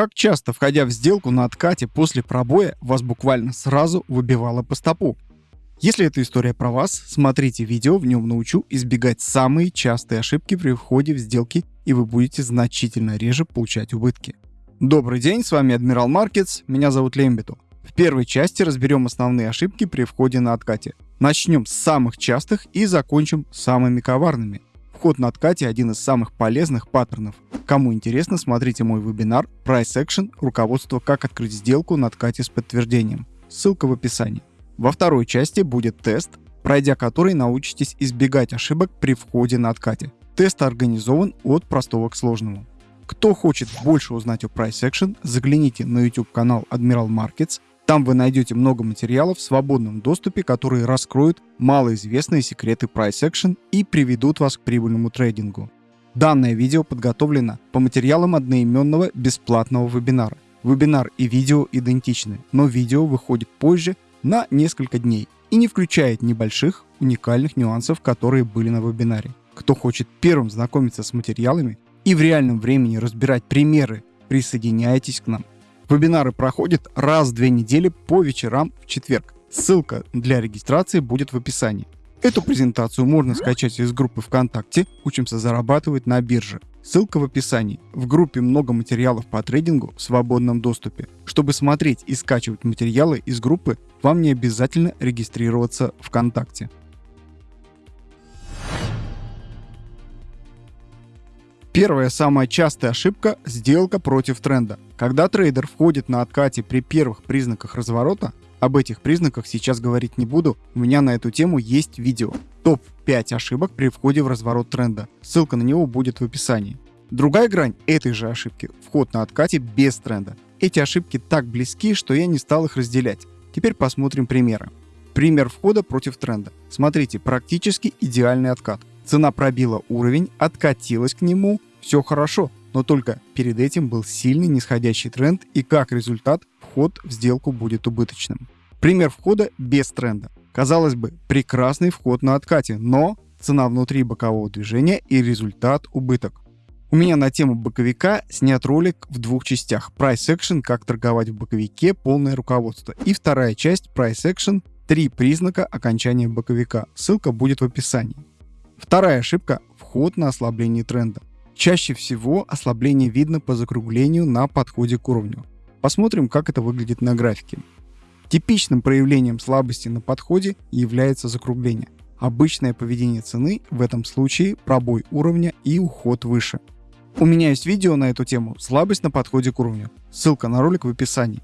Как часто, входя в сделку на откате после пробоя, вас буквально сразу выбивало по стопу? Если эта история про вас, смотрите видео, в нем научу избегать самые частые ошибки при входе в сделки, и вы будете значительно реже получать убытки. Добрый день, с вами Адмирал Маркетс, меня зовут Лембиту. В первой части разберем основные ошибки при входе на откате. Начнем с самых частых и закончим самыми коварными. Вход на откате один из самых полезных паттернов. Кому интересно, смотрите мой вебинар Price Action руководство как открыть сделку на откате с подтверждением. Ссылка в описании. Во второй части будет тест, пройдя который научитесь избегать ошибок при входе на откате. Тест организован от простого к сложному. Кто хочет больше узнать о Price Action, загляните на YouTube канал Admiral Markets там вы найдете много материалов в свободном доступе, которые раскроют малоизвестные секреты Price Action и приведут вас к прибыльному трейдингу. Данное видео подготовлено по материалам одноименного бесплатного вебинара. Вебинар и видео идентичны, но видео выходит позже на несколько дней и не включает небольших уникальных нюансов, которые были на вебинаре. Кто хочет первым знакомиться с материалами и в реальном времени разбирать примеры, присоединяйтесь к нам. Вебинары проходят раз в две недели по вечерам в четверг. Ссылка для регистрации будет в описании. Эту презентацию можно скачать из группы ВКонтакте «Учимся зарабатывать на бирже». Ссылка в описании. В группе много материалов по трейдингу в свободном доступе. Чтобы смотреть и скачивать материалы из группы, вам не обязательно регистрироваться ВКонтакте. Первая самая частая ошибка – сделка против тренда. Когда трейдер входит на откате при первых признаках разворота, об этих признаках сейчас говорить не буду, у меня на эту тему есть видео. Топ-5 ошибок при входе в разворот тренда. Ссылка на него будет в описании. Другая грань этой же ошибки – вход на откате без тренда. Эти ошибки так близки, что я не стал их разделять. Теперь посмотрим примеры. Пример входа против тренда. Смотрите, практически идеальный откат. Цена пробила уровень, откатилась к нему, все хорошо, но только перед этим был сильный нисходящий тренд и как результат вход в сделку будет убыточным. Пример входа без тренда. Казалось бы, прекрасный вход на откате, но цена внутри бокового движения и результат убыток. У меня на тему боковика снят ролик в двух частях. Price Action, как торговать в боковике, полное руководство. И вторая часть Price Action, три признака окончания боковика. Ссылка будет в описании. Вторая ошибка – вход на ослабление тренда. Чаще всего ослабление видно по закруглению на подходе к уровню. Посмотрим, как это выглядит на графике. Типичным проявлением слабости на подходе является закругление. Обычное поведение цены в этом случае пробой уровня и уход выше. У меня есть видео на эту тему «Слабость на подходе к уровню». Ссылка на ролик в описании.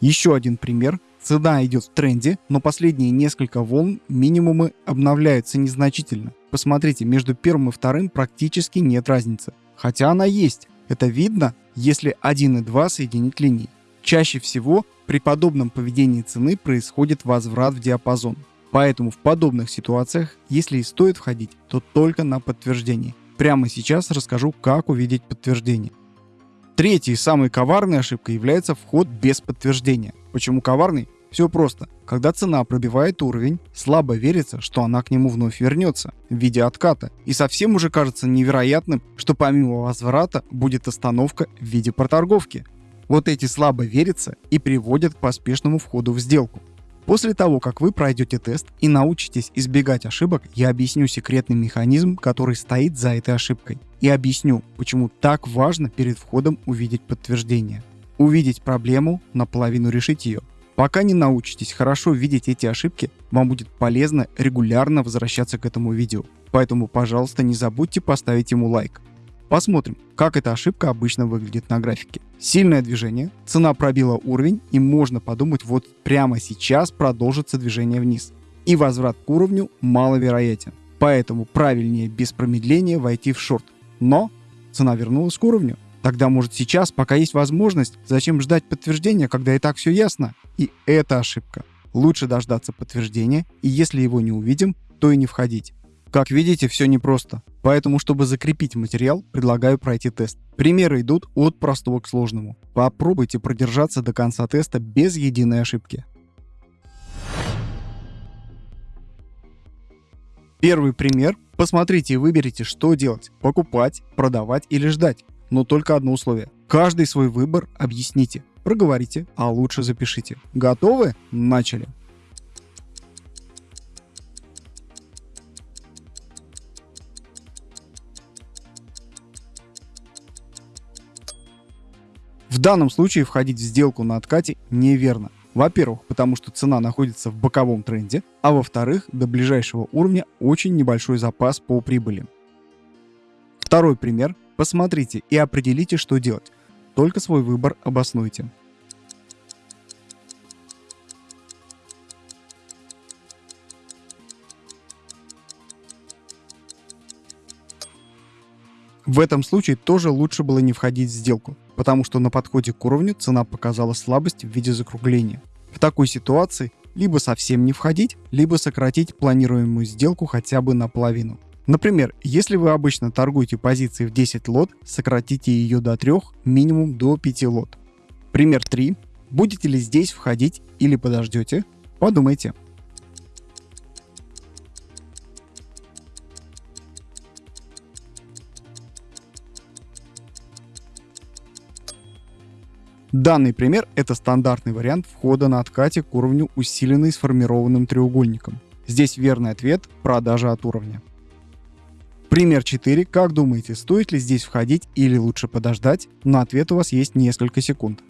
Еще один пример Цена идет в тренде, но последние несколько волн минимумы обновляются незначительно. Посмотрите, между первым и вторым практически нет разницы. Хотя она есть. Это видно, если 1 и 2 соединить линии. Чаще всего при подобном поведении цены происходит возврат в диапазон. Поэтому в подобных ситуациях, если и стоит входить, то только на подтверждение. Прямо сейчас расскажу, как увидеть подтверждение. Третьей самой коварной ошибкой является вход без подтверждения. Почему коварный? Все просто. Когда цена пробивает уровень, слабо верится, что она к нему вновь вернется в виде отката. И совсем уже кажется невероятным, что помимо возврата будет остановка в виде проторговки. Вот эти слабо верится и приводят к поспешному входу в сделку. После того, как вы пройдете тест и научитесь избегать ошибок, я объясню секретный механизм, который стоит за этой ошибкой. И объясню, почему так важно перед входом увидеть подтверждение. Увидеть проблему, наполовину решить ее. Пока не научитесь хорошо видеть эти ошибки, вам будет полезно регулярно возвращаться к этому видео. Поэтому, пожалуйста, не забудьте поставить ему лайк. Посмотрим, как эта ошибка обычно выглядит на графике. Сильное движение, цена пробила уровень и можно подумать, вот прямо сейчас продолжится движение вниз. И возврат к уровню маловероятен. Поэтому правильнее без промедления войти в шорт. Но цена вернулась к уровню. Тогда может сейчас, пока есть возможность, зачем ждать подтверждения, когда и так все ясно? И это ошибка. Лучше дождаться подтверждения, и если его не увидим, то и не входить. Как видите, все непросто. Поэтому, чтобы закрепить материал, предлагаю пройти тест. Примеры идут от простого к сложному. Попробуйте продержаться до конца теста без единой ошибки. Первый пример. Посмотрите и выберите, что делать. Покупать, продавать или ждать. Но только одно условие. Каждый свой выбор объясните, проговорите, а лучше запишите. Готовы? Начали. В данном случае входить в сделку на откате неверно. Во-первых, потому что цена находится в боковом тренде, а во-вторых, до ближайшего уровня очень небольшой запас по прибыли. Второй пример. Посмотрите и определите, что делать. Только свой выбор обоснуйте. В этом случае тоже лучше было не входить в сделку, потому что на подходе к уровню цена показала слабость в виде закругления. В такой ситуации либо совсем не входить, либо сократить планируемую сделку хотя бы наполовину. Например, если вы обычно торгуете позиции в 10 лот, сократите ее до 3, минимум до 5 лот. Пример 3. Будете ли здесь входить или подождете? Подумайте. Данный пример – это стандартный вариант входа на откате к уровню, усиленный сформированным треугольником. Здесь верный ответ – продажа от уровня. Пример 4. Как думаете, стоит ли здесь входить или лучше подождать? На ответ у вас есть несколько секунд.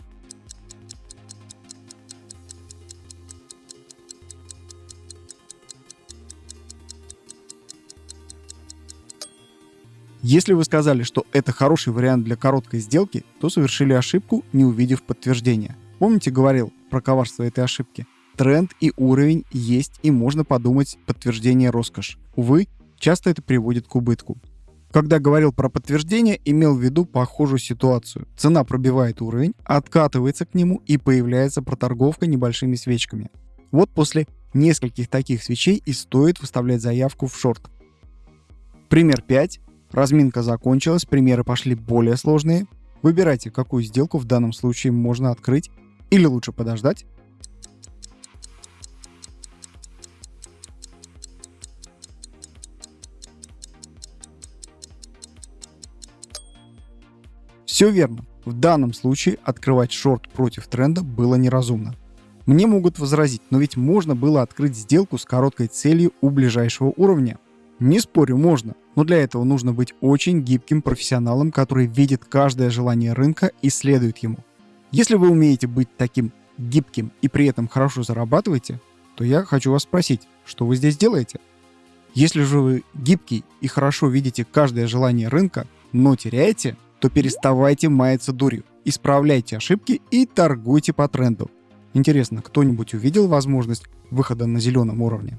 Если вы сказали, что это хороший вариант для короткой сделки, то совершили ошибку, не увидев подтверждения. Помните, говорил про коварство этой ошибки? Тренд и уровень есть и можно подумать подтверждение роскошь. Увы, часто это приводит к убытку. Когда говорил про подтверждение, имел в виду похожую ситуацию. Цена пробивает уровень, откатывается к нему и появляется проторговка небольшими свечками. Вот после нескольких таких свечей и стоит выставлять заявку в шорт. Пример 5. Разминка закончилась, примеры пошли более сложные. Выбирайте, какую сделку в данном случае можно открыть или лучше подождать. Все верно. В данном случае открывать шорт против тренда было неразумно. Мне могут возразить, но ведь можно было открыть сделку с короткой целью у ближайшего уровня. Не спорю, можно, но для этого нужно быть очень гибким профессионалом, который видит каждое желание рынка и следует ему. Если вы умеете быть таким гибким и при этом хорошо зарабатываете, то я хочу вас спросить, что вы здесь делаете? Если же вы гибкий и хорошо видите каждое желание рынка, но теряете, то переставайте маяться дурью, исправляйте ошибки и торгуйте по тренду. Интересно, кто-нибудь увидел возможность выхода на зеленом уровне?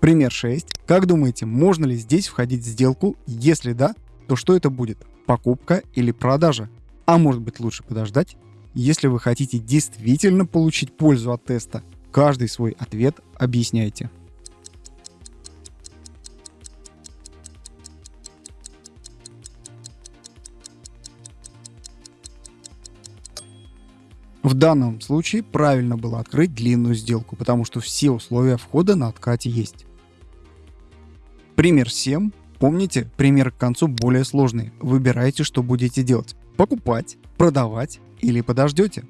Пример 6. Как думаете, можно ли здесь входить в сделку? Если да, то что это будет? Покупка или продажа? А может быть лучше подождать? Если вы хотите действительно получить пользу от теста, каждый свой ответ объясняйте. В данном случае правильно было открыть длинную сделку, потому что все условия входа на откате есть. Пример 7. Помните, пример к концу более сложный. Выбирайте, что будете делать. Покупать, продавать или подождете.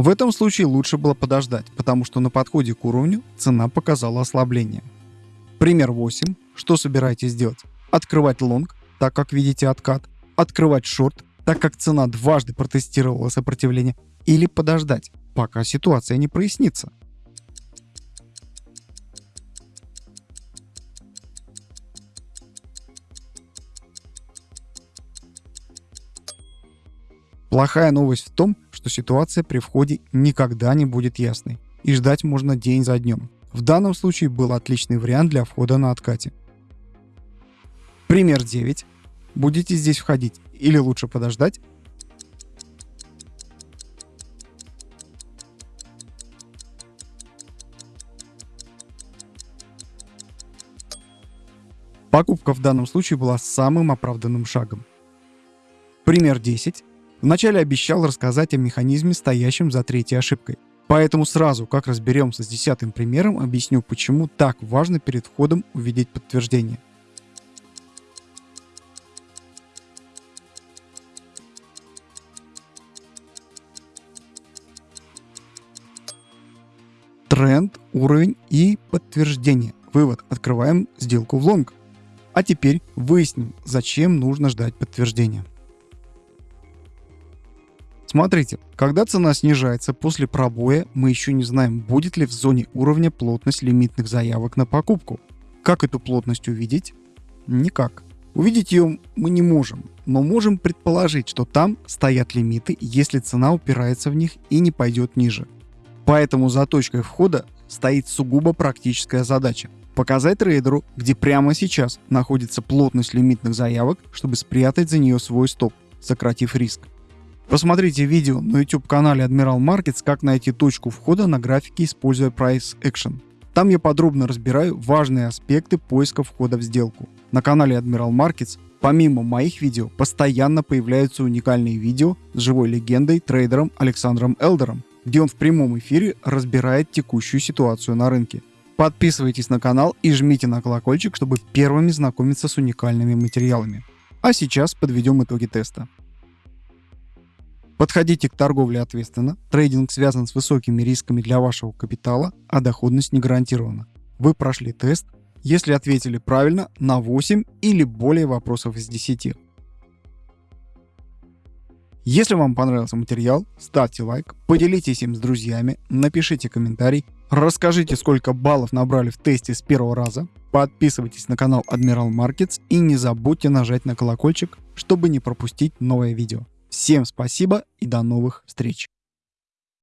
В этом случае лучше было подождать, потому что на подходе к уровню цена показала ослабление. Пример 8. Что собираетесь делать? Открывать лонг, так как видите откат, открывать шорт, так как цена дважды протестировала сопротивление, или подождать, пока ситуация не прояснится. Плохая новость в том, что ситуация при входе никогда не будет ясной, и ждать можно день за днем. В данном случае был отличный вариант для входа на откате. Пример 9. Будете здесь входить или лучше подождать? Покупка в данном случае была самым оправданным шагом. Пример 10. Вначале обещал рассказать о механизме, стоящем за третьей ошибкой. Поэтому сразу, как разберемся с десятым примером, объясню, почему так важно перед входом увидеть подтверждение. Тренд, уровень и подтверждение. Вывод. Открываем сделку в лонг. А теперь выясним, зачем нужно ждать подтверждения. Смотрите, когда цена снижается после пробоя, мы еще не знаем, будет ли в зоне уровня плотность лимитных заявок на покупку. Как эту плотность увидеть? Никак. Увидеть ее мы не можем, но можем предположить, что там стоят лимиты, если цена упирается в них и не пойдет ниже. Поэтому за точкой входа стоит сугубо практическая задача – показать трейдеру, где прямо сейчас находится плотность лимитных заявок, чтобы спрятать за нее свой стоп, сократив риск. Посмотрите видео на YouTube канале Admiral Markets, как найти точку входа на графике, используя Price Action. Там я подробно разбираю важные аспекты поиска входа в сделку. На канале Admiral Markets помимо моих видео постоянно появляются уникальные видео с живой легендой трейдером Александром Элдером, где он в прямом эфире разбирает текущую ситуацию на рынке. Подписывайтесь на канал и жмите на колокольчик, чтобы первыми знакомиться с уникальными материалами. А сейчас подведем итоги теста. Подходите к торговле ответственно. Трейдинг связан с высокими рисками для вашего капитала, а доходность не гарантирована. Вы прошли тест, если ответили правильно на 8 или более вопросов из 10. Если вам понравился материал, ставьте лайк, поделитесь им с друзьями, напишите комментарий, расскажите, сколько баллов набрали в тесте с первого раза, подписывайтесь на канал Admiral Markets и не забудьте нажать на колокольчик, чтобы не пропустить новое видео. Всем спасибо и до новых встреч!